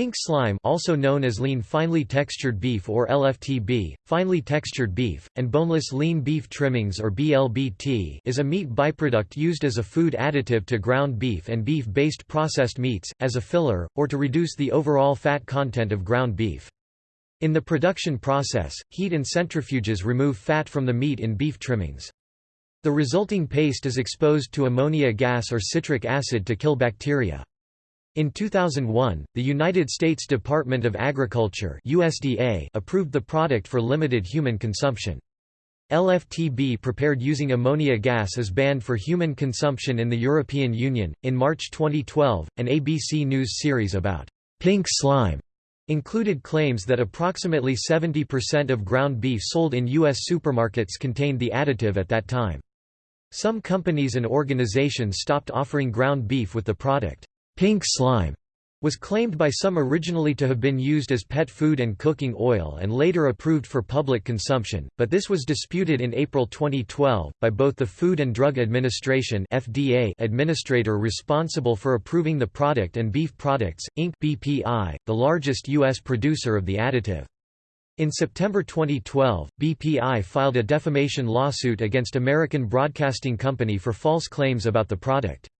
Pink slime also known as lean finely textured beef or LFTB, finely textured beef, and boneless lean beef trimmings or BLBT is a meat byproduct used as a food additive to ground beef and beef-based processed meats, as a filler, or to reduce the overall fat content of ground beef. In the production process, heat and centrifuges remove fat from the meat in beef trimmings. The resulting paste is exposed to ammonia gas or citric acid to kill bacteria. In 2001, the United States Department of Agriculture USDA approved the product for limited human consumption. LFTB prepared using ammonia gas is banned for human consumption in the European Union. In March 2012, an ABC News series about pink slime included claims that approximately 70% of ground beef sold in U.S. supermarkets contained the additive at that time. Some companies and organizations stopped offering ground beef with the product. Pink slime was claimed by some originally to have been used as pet food and cooking oil and later approved for public consumption, but this was disputed in April 2012, by both the Food and Drug Administration FDA administrator responsible for approving the product and Beef Products, Inc. BPI, the largest U.S. producer of the additive. In September 2012, BPI filed a defamation lawsuit against American Broadcasting Company for false claims about the product.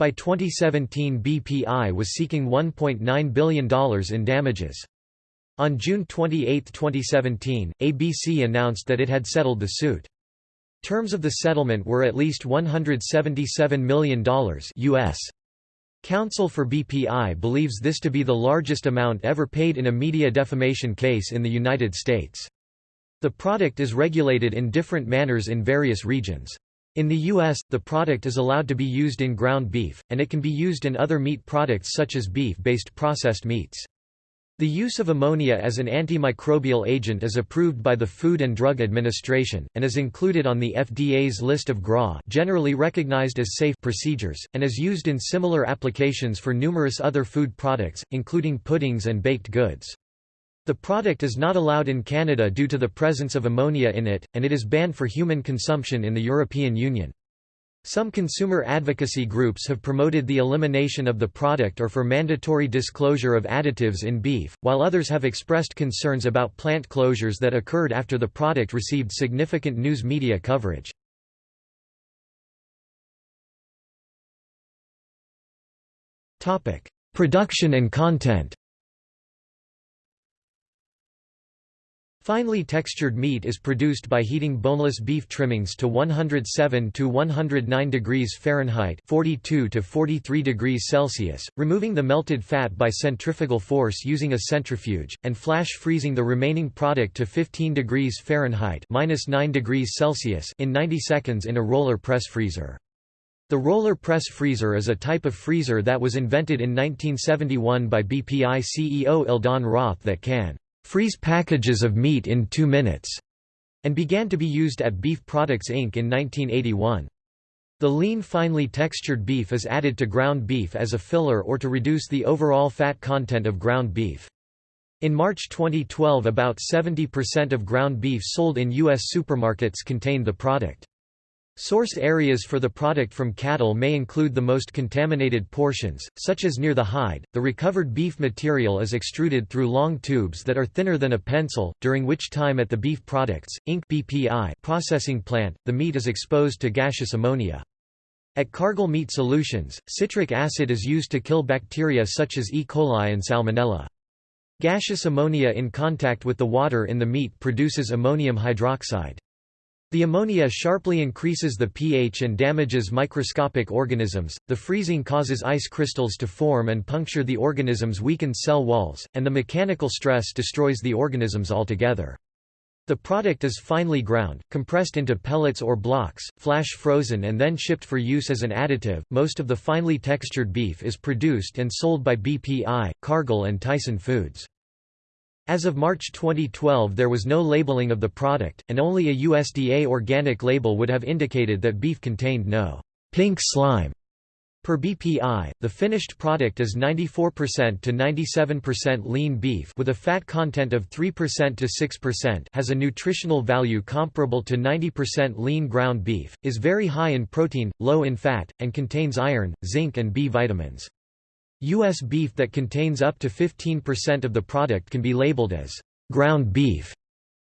By 2017 BPI was seeking $1.9 billion in damages. On June 28, 2017, ABC announced that it had settled the suit. Terms of the settlement were at least $177 million US. Counsel for BPI believes this to be the largest amount ever paid in a media defamation case in the United States. The product is regulated in different manners in various regions. In the U.S., the product is allowed to be used in ground beef, and it can be used in other meat products such as beef-based processed meats. The use of ammonia as an antimicrobial agent is approved by the Food and Drug Administration, and is included on the FDA's list of GRA generally recognized as safe procedures, and is used in similar applications for numerous other food products, including puddings and baked goods. The product is not allowed in Canada due to the presence of ammonia in it, and it is banned for human consumption in the European Union. Some consumer advocacy groups have promoted the elimination of the product or for mandatory disclosure of additives in beef, while others have expressed concerns about plant closures that occurred after the product received significant news media coverage. Production and content Finely textured meat is produced by heating boneless beef trimmings to 107 to 109 degrees Fahrenheit 42 to 43 degrees Celsius, removing the melted fat by centrifugal force using a centrifuge, and flash freezing the remaining product to 15 degrees Fahrenheit minus 9 degrees Celsius in 90 seconds in a roller press freezer. The roller press freezer is a type of freezer that was invented in 1971 by BPI CEO Eldon Roth that can freeze packages of meat in two minutes, and began to be used at Beef Products Inc. in 1981. The lean finely textured beef is added to ground beef as a filler or to reduce the overall fat content of ground beef. In March 2012 about 70% of ground beef sold in U.S. supermarkets contained the product. Source areas for the product from cattle may include the most contaminated portions, such as near the hide. The recovered beef material is extruded through long tubes that are thinner than a pencil, during which time at the Beef Products, Inc. BPI processing plant, the meat is exposed to gaseous ammonia. At Cargill Meat Solutions, citric acid is used to kill bacteria such as E. coli and Salmonella. Gaseous ammonia in contact with the water in the meat produces ammonium hydroxide. The ammonia sharply increases the pH and damages microscopic organisms, the freezing causes ice crystals to form and puncture the organism's weakened cell walls, and the mechanical stress destroys the organisms altogether. The product is finely ground, compressed into pellets or blocks, flash frozen and then shipped for use as an additive. Most of the finely textured beef is produced and sold by BPI, Cargill and Tyson Foods. As of March 2012 there was no labeling of the product, and only a USDA organic label would have indicated that beef contained no pink slime. Per BPI, the finished product is 94% to 97% lean beef with a fat content of 3% to 6% has a nutritional value comparable to 90% lean ground beef, is very high in protein, low in fat, and contains iron, zinc and B vitamins. U.S. beef that contains up to 15% of the product can be labeled as ground beef.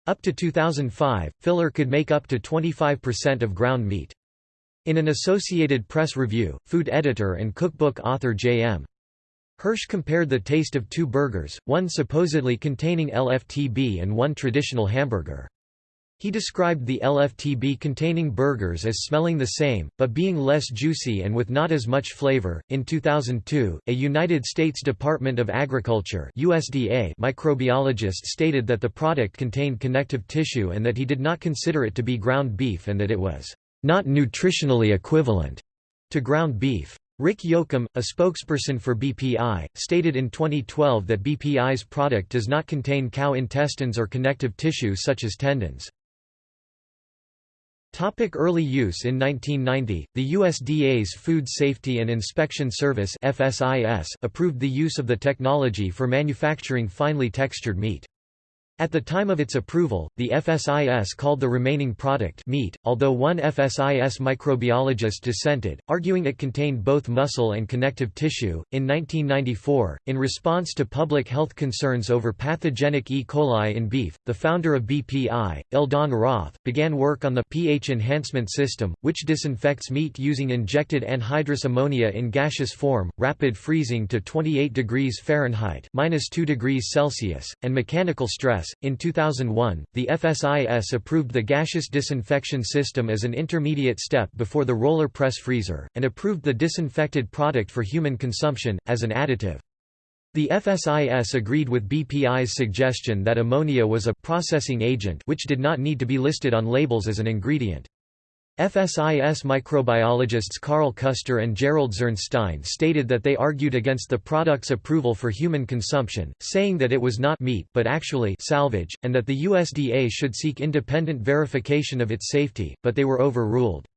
Up to 2005, filler could make up to 25% of ground meat. In an Associated Press review, food editor and cookbook author J.M. Hirsch compared the taste of two burgers, one supposedly containing LFTB and one traditional hamburger. He described the LFTB containing burgers as smelling the same, but being less juicy and with not as much flavor. In 2002, a United States Department of Agriculture (USDA) microbiologist stated that the product contained connective tissue and that he did not consider it to be ground beef and that it was not nutritionally equivalent to ground beef. Rick Jochum, a spokesperson for BPI, stated in 2012 that BPI's product does not contain cow intestines or connective tissue such as tendons. Topic early use In 1990, the USDA's Food Safety and Inspection Service FSIS approved the use of the technology for manufacturing finely textured meat. At the time of its approval, the FSIS called the remaining product meat, although one FSIS microbiologist dissented, arguing it contained both muscle and connective tissue. In 1994, in response to public health concerns over pathogenic E. coli in beef, the founder of BPI, Eldon Roth, began work on the pH enhancement system, which disinfects meat using injected anhydrous ammonia in gaseous form, rapid freezing to 28 degrees Fahrenheit (-2 degrees Celsius), and mechanical stress in 2001, the FSIS approved the gaseous disinfection system as an intermediate step before the roller press freezer, and approved the disinfected product for human consumption, as an additive. The FSIS agreed with BPI's suggestion that ammonia was a processing agent which did not need to be listed on labels as an ingredient. FSIS microbiologists Carl Custer and Gerald Zirnstein stated that they argued against the product's approval for human consumption, saying that it was not meat but actually salvage, and that the USDA should seek independent verification of its safety, but they were overruled.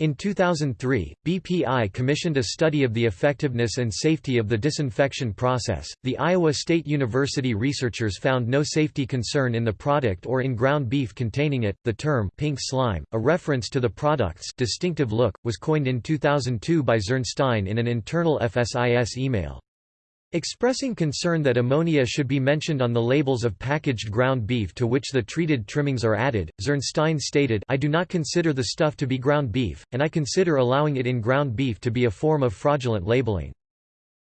In 2003, BPI commissioned a study of the effectiveness and safety of the disinfection process. The Iowa State University researchers found no safety concern in the product or in ground beef containing it. The term pink slime, a reference to the product's distinctive look, was coined in 2002 by Zirnstein in an internal FSIS email. Expressing concern that ammonia should be mentioned on the labels of packaged ground beef to which the treated trimmings are added, Zirnstein stated I do not consider the stuff to be ground beef, and I consider allowing it in ground beef to be a form of fraudulent labeling.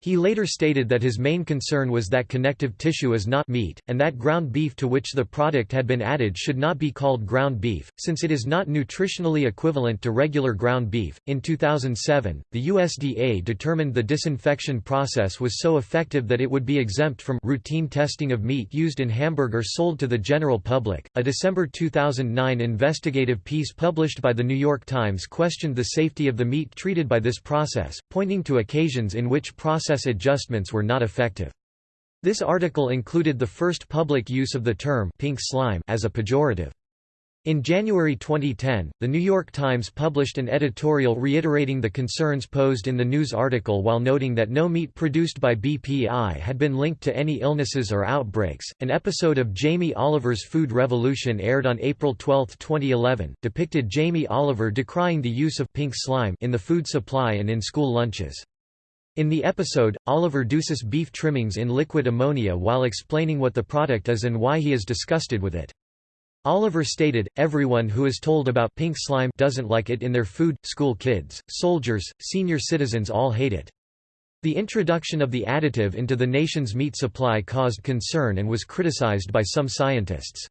He later stated that his main concern was that connective tissue is not meat, and that ground beef to which the product had been added should not be called ground beef, since it is not nutritionally equivalent to regular ground beef. In 2007, the USDA determined the disinfection process was so effective that it would be exempt from routine testing of meat used in hamburgers sold to the general public. A December 2009 investigative piece published by the New York Times questioned the safety of the meat treated by this process, pointing to occasions in which process process adjustments were not effective. This article included the first public use of the term pink slime as a pejorative. In January 2010, The New York Times published an editorial reiterating the concerns posed in the news article while noting that no meat produced by BPI had been linked to any illnesses or outbreaks. An episode of Jamie Oliver's Food Revolution aired on April 12, 2011, depicted Jamie Oliver decrying the use of pink slime in the food supply and in school lunches. In the episode, Oliver deuces beef trimmings in liquid ammonia while explaining what the product is and why he is disgusted with it. Oliver stated, everyone who is told about pink slime doesn't like it in their food, school kids, soldiers, senior citizens all hate it. The introduction of the additive into the nation's meat supply caused concern and was criticized by some scientists.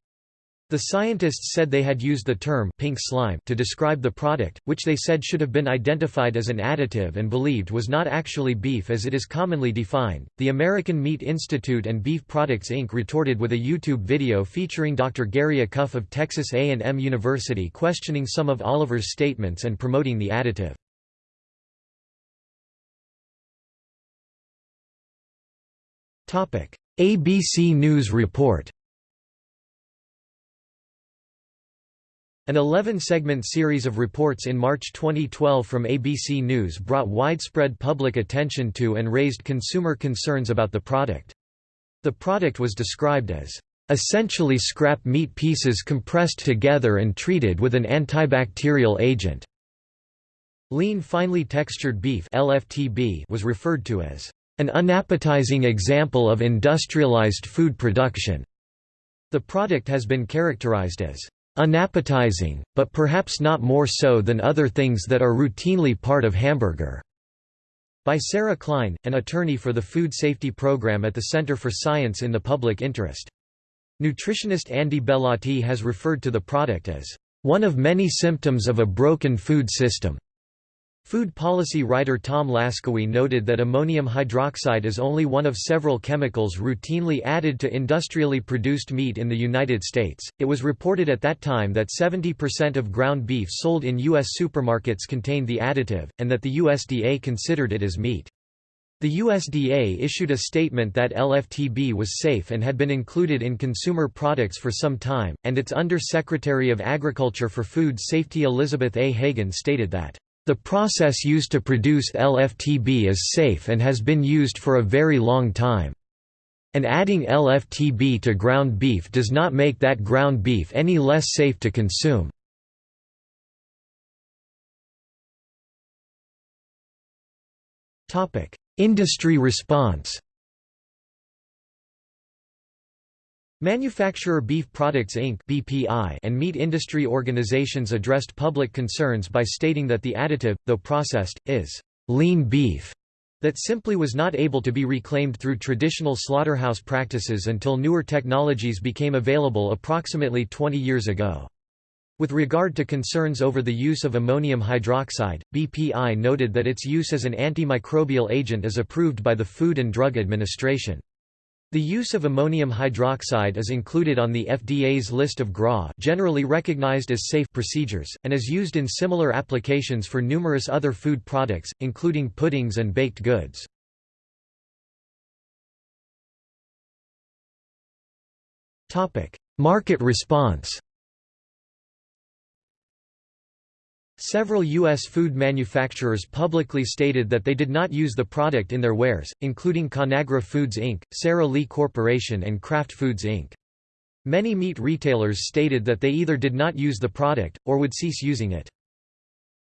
The scientists said they had used the term pink slime to describe the product, which they said should have been identified as an additive and believed was not actually beef as it is commonly defined. The American Meat Institute and Beef Products Inc. retorted with a YouTube video featuring Dr. Gary Acuff of Texas A&M University questioning some of Oliver's statements and promoting the additive. ABC News report An 11-segment series of reports in March 2012 from ABC News brought widespread public attention to and raised consumer concerns about the product. The product was described as essentially scrap meat pieces compressed together and treated with an antibacterial agent. Lean finely textured beef (LFTB) was referred to as an unappetizing example of industrialized food production. The product has been characterized as unappetizing, but perhaps not more so than other things that are routinely part of hamburger. By Sarah Klein, an attorney for the Food Safety Program at the Center for Science in the Public Interest. Nutritionist Andy Bellatti has referred to the product as one of many symptoms of a broken food system. Food policy writer Tom Laskawy noted that ammonium hydroxide is only one of several chemicals routinely added to industrially produced meat in the United States. It was reported at that time that 70% of ground beef sold in U.S. supermarkets contained the additive, and that the USDA considered it as meat. The USDA issued a statement that LFTB was safe and had been included in consumer products for some time, and its Under-Secretary of Agriculture for Food Safety Elizabeth A. Hagen stated that the process used to produce LFTB is safe and has been used for a very long time. And adding LFTB to ground beef does not make that ground beef any less safe to consume. Industry response Manufacturer Beef Products Inc. (BPI) and meat industry organizations addressed public concerns by stating that the additive, though processed, is lean beef that simply was not able to be reclaimed through traditional slaughterhouse practices until newer technologies became available approximately 20 years ago. With regard to concerns over the use of ammonium hydroxide, BPI noted that its use as an antimicrobial agent is approved by the Food and Drug Administration. The use of ammonium hydroxide is included on the FDA's list of GRA generally recognized as safe procedures, and is used in similar applications for numerous other food products, including puddings and baked goods. Market response Several U.S. food manufacturers publicly stated that they did not use the product in their wares, including Conagra Foods Inc., Sara Lee Corporation and Kraft Foods Inc. Many meat retailers stated that they either did not use the product, or would cease using it.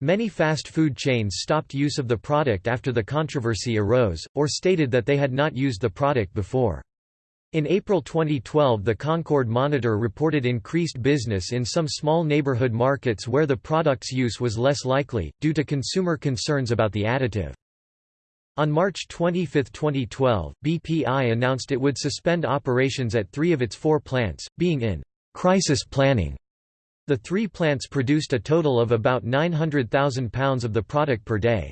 Many fast food chains stopped use of the product after the controversy arose, or stated that they had not used the product before. In April 2012 the Concord Monitor reported increased business in some small neighborhood markets where the product's use was less likely, due to consumer concerns about the additive. On March 25, 2012, BPI announced it would suspend operations at three of its four plants, being in crisis planning. The three plants produced a total of about 900,000 pounds of the product per day.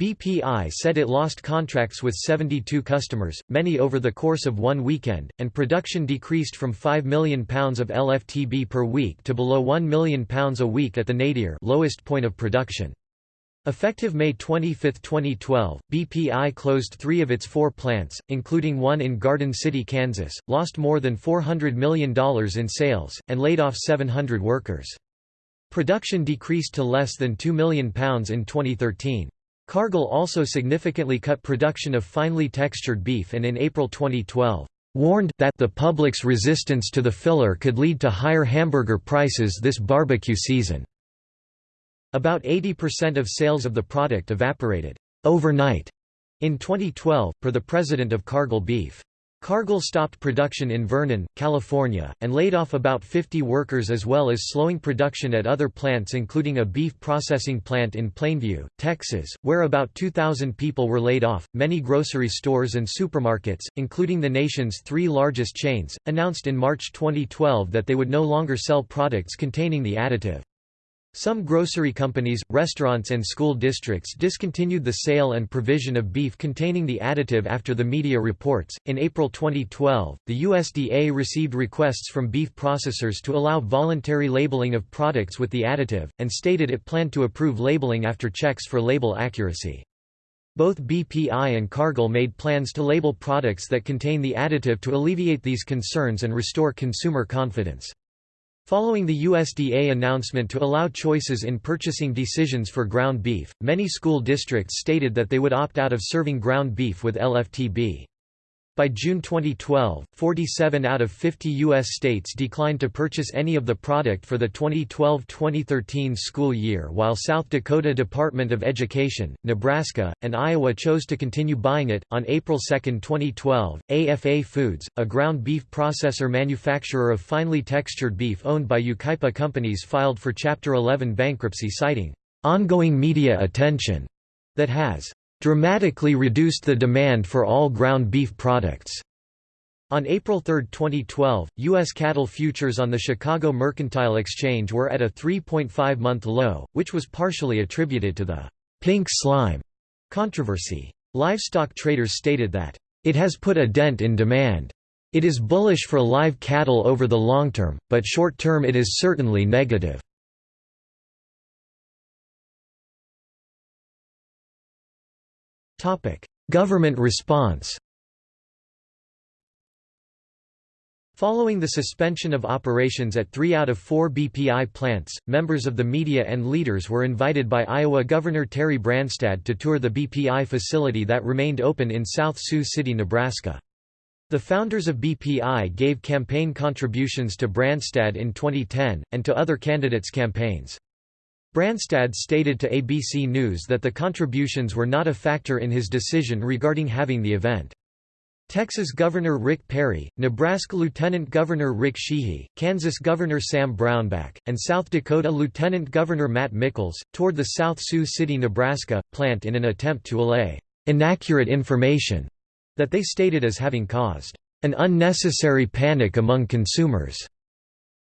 BPI said it lost contracts with 72 customers, many over the course of one weekend, and production decreased from £5 million of LFTB per week to below £1 million a week at the nadir lowest point of production. Effective May 25, 2012, BPI closed three of its four plants, including one in Garden City, Kansas, lost more than $400 million in sales, and laid off 700 workers. Production decreased to less than £2 million in 2013. Cargill also significantly cut production of finely textured beef and in April 2012, warned that the public's resistance to the filler could lead to higher hamburger prices this barbecue season. About 80% of sales of the product evaporated overnight in 2012, per the president of Cargill Beef. Cargill stopped production in Vernon, California, and laid off about 50 workers as well as slowing production at other plants including a beef processing plant in Plainview, Texas, where about 2,000 people were laid off. Many grocery stores and supermarkets, including the nation's three largest chains, announced in March 2012 that they would no longer sell products containing the additive. Some grocery companies, restaurants and school districts discontinued the sale and provision of beef containing the additive after the media reports. In April 2012, the USDA received requests from beef processors to allow voluntary labeling of products with the additive, and stated it planned to approve labeling after checks for label accuracy. Both BPI and Cargill made plans to label products that contain the additive to alleviate these concerns and restore consumer confidence. Following the USDA announcement to allow choices in purchasing decisions for ground beef, many school districts stated that they would opt out of serving ground beef with LFTB. By June 2012, 47 out of 50 U.S. states declined to purchase any of the product for the 2012-2013 school year while South Dakota Department of Education, Nebraska, and Iowa chose to continue buying it. On April 2, 2012, AFA Foods, a ground beef processor manufacturer of finely textured beef owned by Yucaipa companies filed for Chapter 11 bankruptcy citing ongoing media attention that has dramatically reduced the demand for all ground beef products. On April 3, 2012, U.S. cattle futures on the Chicago Mercantile Exchange were at a 3.5-month low, which was partially attributed to the «pink slime» controversy. Livestock traders stated that, "...it has put a dent in demand. It is bullish for live cattle over the long term, but short term it is certainly negative." Government response Following the suspension of operations at three out of four BPI plants, members of the media and leaders were invited by Iowa Governor Terry Branstad to tour the BPI facility that remained open in South Sioux City, Nebraska. The founders of BPI gave campaign contributions to Branstad in 2010, and to other candidates' campaigns. Branstad stated to ABC News that the contributions were not a factor in his decision regarding having the event. Texas Governor Rick Perry, Nebraska Lieutenant Governor Rick Sheehy, Kansas Governor Sam Brownback, and South Dakota Lieutenant Governor Matt Michels, toured the South Sioux City, Nebraska, plant in an attempt to allay inaccurate information that they stated as having caused an unnecessary panic among consumers.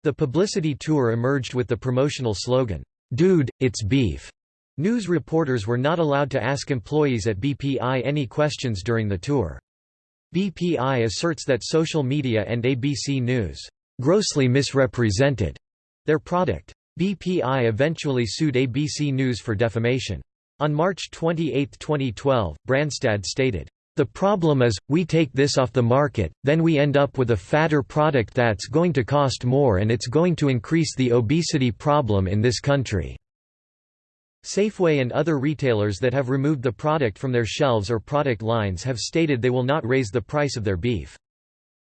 The publicity tour emerged with the promotional slogan, Dude, it's beef. News reporters were not allowed to ask employees at BPI any questions during the tour. BPI asserts that social media and ABC News grossly misrepresented their product. BPI eventually sued ABC News for defamation. On March 28, 2012, Branstad stated, the problem is, we take this off the market, then we end up with a fatter product that's going to cost more and it's going to increase the obesity problem in this country." Safeway and other retailers that have removed the product from their shelves or product lines have stated they will not raise the price of their beef.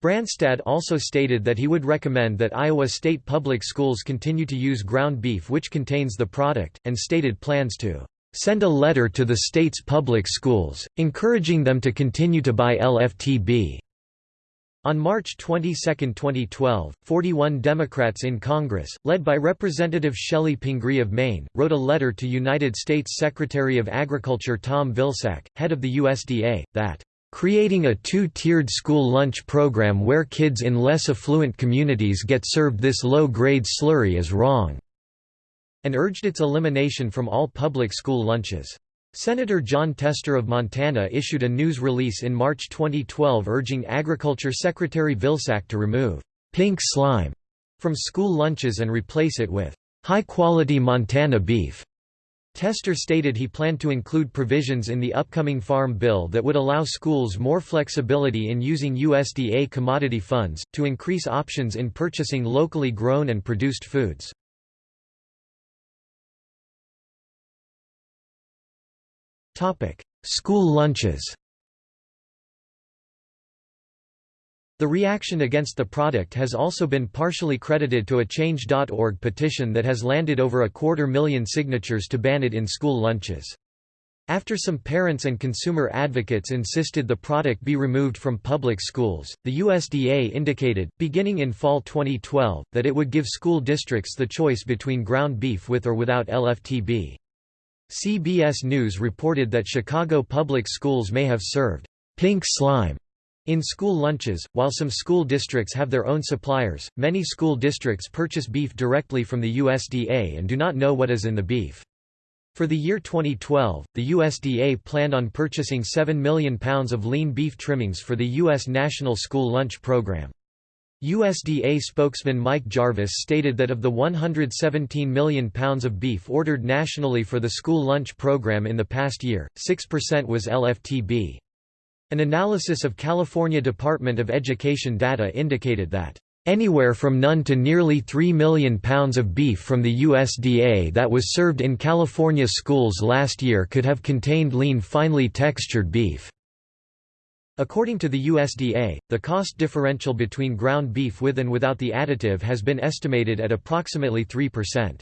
Branstad also stated that he would recommend that Iowa State Public Schools continue to use ground beef which contains the product, and stated plans to send a letter to the state's public schools, encouraging them to continue to buy LFTB. On March 22, 2012, 41 Democrats in Congress, led by Representative Chellie Pingree of Maine, wrote a letter to United States Secretary of Agriculture Tom Vilsack, head of the USDA, that Creating a two-tiered school lunch program where kids in less affluent communities get served this low-grade slurry is wrong and urged its elimination from all public school lunches. Senator Jon Tester of Montana issued a news release in March 2012 urging Agriculture Secretary Vilsack to remove pink slime from school lunches and replace it with high-quality Montana beef. Tester stated he planned to include provisions in the upcoming Farm Bill that would allow schools more flexibility in using USDA commodity funds, to increase options in purchasing locally grown and produced foods. School lunches The reaction against the product has also been partially credited to a Change.org petition that has landed over a quarter million signatures to ban it in school lunches. After some parents and consumer advocates insisted the product be removed from public schools, the USDA indicated, beginning in fall 2012, that it would give school districts the choice between ground beef with or without LFTB. CBS News reported that Chicago public schools may have served pink slime in school lunches. While some school districts have their own suppliers, many school districts purchase beef directly from the USDA and do not know what is in the beef. For the year 2012, the USDA planned on purchasing 7 million pounds of lean beef trimmings for the U.S. National School Lunch Program. USDA spokesman Mike Jarvis stated that of the 117 million pounds of beef ordered nationally for the school lunch program in the past year, 6% was LFTB. An analysis of California Department of Education data indicated that Anywhere from none to nearly 3 million pounds of beef from the USDA that was served in California schools last year could have contained lean finely textured beef. According to the USDA, the cost differential between ground beef with and without the additive has been estimated at approximately 3%.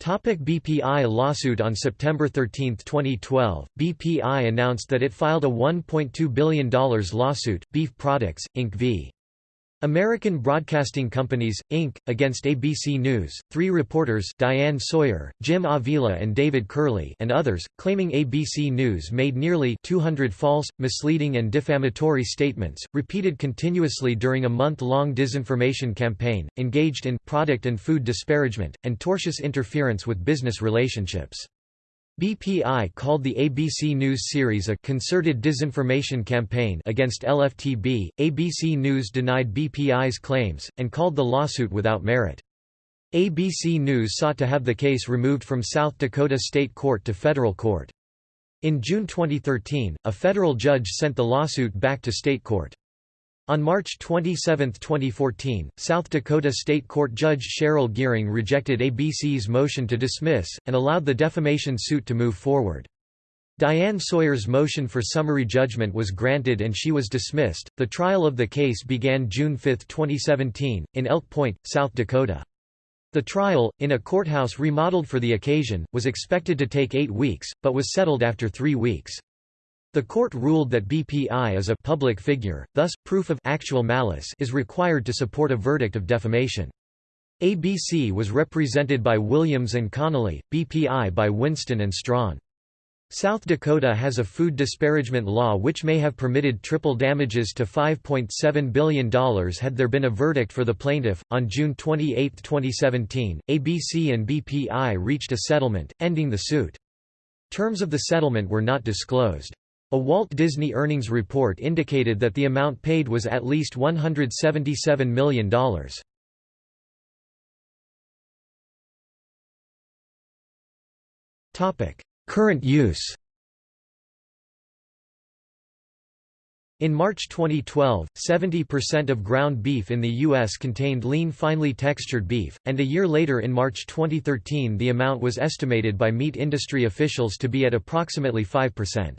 Topic BPI lawsuit On September 13, 2012, BPI announced that it filed a $1.2 billion lawsuit, Beef Products, Inc. v. American Broadcasting Companies, Inc., against ABC News, three reporters Diane Sawyer, Jim Avila and David Kerley and others, claiming ABC News made nearly 200 false, misleading and defamatory statements, repeated continuously during a month-long disinformation campaign, engaged in product and food disparagement, and tortious interference with business relationships. BPI called the ABC News series a concerted disinformation campaign against LFTB. ABC News denied BPI's claims, and called the lawsuit without merit. ABC News sought to have the case removed from South Dakota State Court to federal court. In June 2013, a federal judge sent the lawsuit back to state court. On March 27, 2014, South Dakota State Court Judge Cheryl Gering rejected ABC's motion to dismiss, and allowed the defamation suit to move forward. Diane Sawyer's motion for summary judgment was granted and she was dismissed. The trial of the case began June 5, 2017, in Elk Point, South Dakota. The trial, in a courthouse remodeled for the occasion, was expected to take eight weeks, but was settled after three weeks. The court ruled that BPI is a public figure, thus, proof of actual malice is required to support a verdict of defamation. ABC was represented by Williams and Connolly, BPI by Winston and Strawn. South Dakota has a food disparagement law which may have permitted triple damages to $5.7 billion had there been a verdict for the plaintiff. On June 28, 2017, ABC and BPI reached a settlement, ending the suit. Terms of the settlement were not disclosed. A Walt Disney earnings report indicated that the amount paid was at least $177 million. Current use In March 2012, 70% of ground beef in the U.S. contained lean finely textured beef, and a year later in March 2013 the amount was estimated by meat industry officials to be at approximately 5%.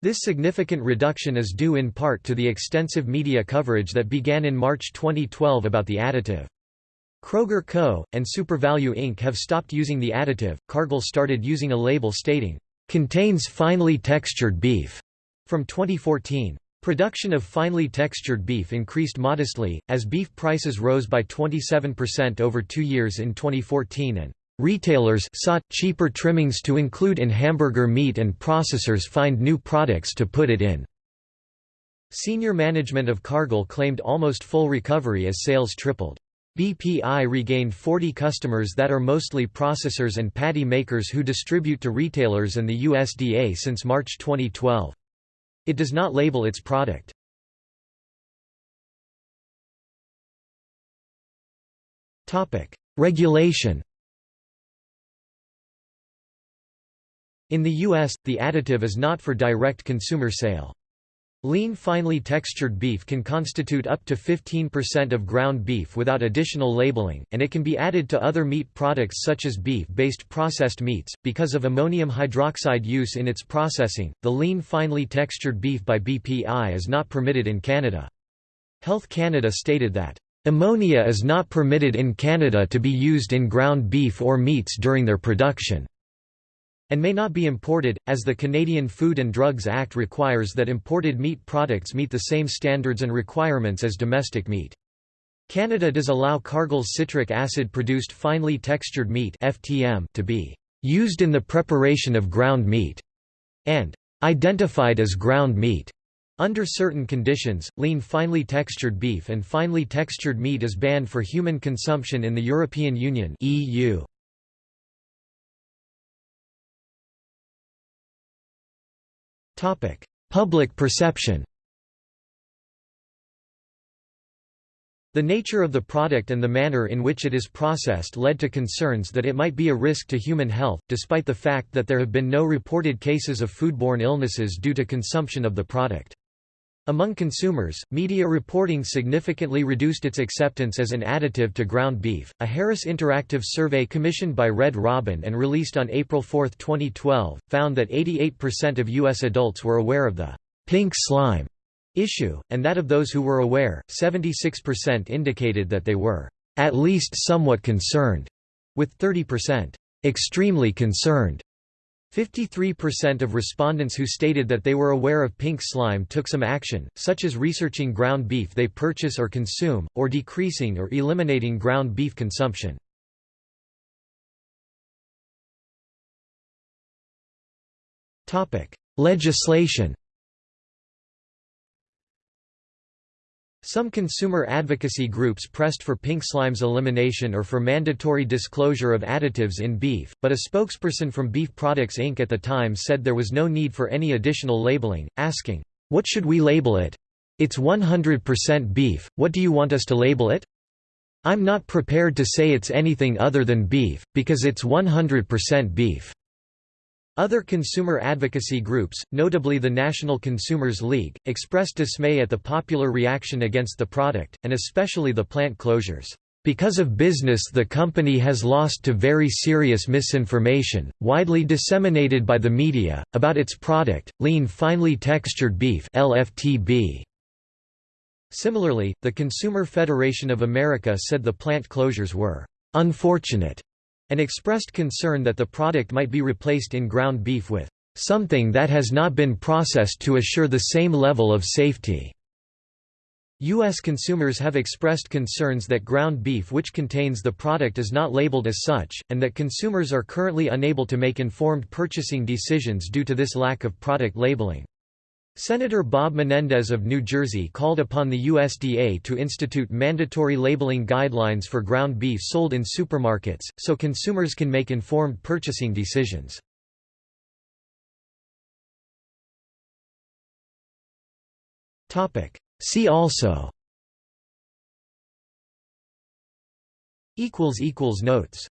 This significant reduction is due in part to the extensive media coverage that began in March 2012 about the additive. Kroger Co. and SuperValu Inc. have stopped using the additive. Cargill started using a label stating, contains finely textured beef, from 2014. Production of finely textured beef increased modestly, as beef prices rose by 27% over two years in 2014 and Retailers sought cheaper trimmings to include in hamburger meat and processors find new products to put it in. Senior management of Cargill claimed almost full recovery as sales tripled. BPI regained 40 customers that are mostly processors and patty makers who distribute to retailers and the USDA since March 2012. It does not label its product. Regulation In the U.S., the additive is not for direct consumer sale. Lean finely textured beef can constitute up to 15% of ground beef without additional labeling, and it can be added to other meat products such as beef-based processed meats. Because of ammonium hydroxide use in its processing, the lean finely textured beef by BPI is not permitted in Canada. Health Canada stated that, "...ammonia is not permitted in Canada to be used in ground beef or meats during their production." And may not be imported, as the Canadian Food and Drugs Act requires that imported meat products meet the same standards and requirements as domestic meat. Canada does allow Cargill's citric acid-produced finely textured meat (FTM) to be used in the preparation of ground meat and identified as ground meat. Under certain conditions, lean finely textured beef and finely textured meat is banned for human consumption in the European Union (EU). Topic: Public perception. The nature of the product and the manner in which it is processed led to concerns that it might be a risk to human health, despite the fact that there have been no reported cases of foodborne illnesses due to consumption of the product. Among consumers, media reporting significantly reduced its acceptance as an additive to ground beef. A Harris Interactive survey commissioned by Red Robin and released on April 4, 2012, found that 88% of U.S. adults were aware of the pink slime issue, and that of those who were aware, 76% indicated that they were at least somewhat concerned, with 30% extremely concerned. 53% of respondents who stated that they were aware of pink slime took some action, such as researching ground beef they purchase or consume, or decreasing or eliminating ground beef consumption. Legislation Some consumer advocacy groups pressed for pink slime's elimination or for mandatory disclosure of additives in beef, but a spokesperson from Beef Products Inc. at the time said there was no need for any additional labeling, asking, "'What should we label it? It's 100% beef, what do you want us to label it?' I'm not prepared to say it's anything other than beef, because it's 100% beef." Other consumer advocacy groups, notably the National Consumers League, expressed dismay at the popular reaction against the product, and especially the plant closures. Because of business the company has lost to very serious misinformation, widely disseminated by the media, about its product, lean finely textured beef LFTB. Similarly, the Consumer Federation of America said the plant closures were «unfortunate» and expressed concern that the product might be replaced in ground beef with something that has not been processed to assure the same level of safety. U.S. consumers have expressed concerns that ground beef which contains the product is not labeled as such, and that consumers are currently unable to make informed purchasing decisions due to this lack of product labeling. Senator Bob Menendez of New Jersey called upon the USDA to institute mandatory labeling guidelines for ground beef sold in supermarkets, so consumers can make informed purchasing decisions. See also Notes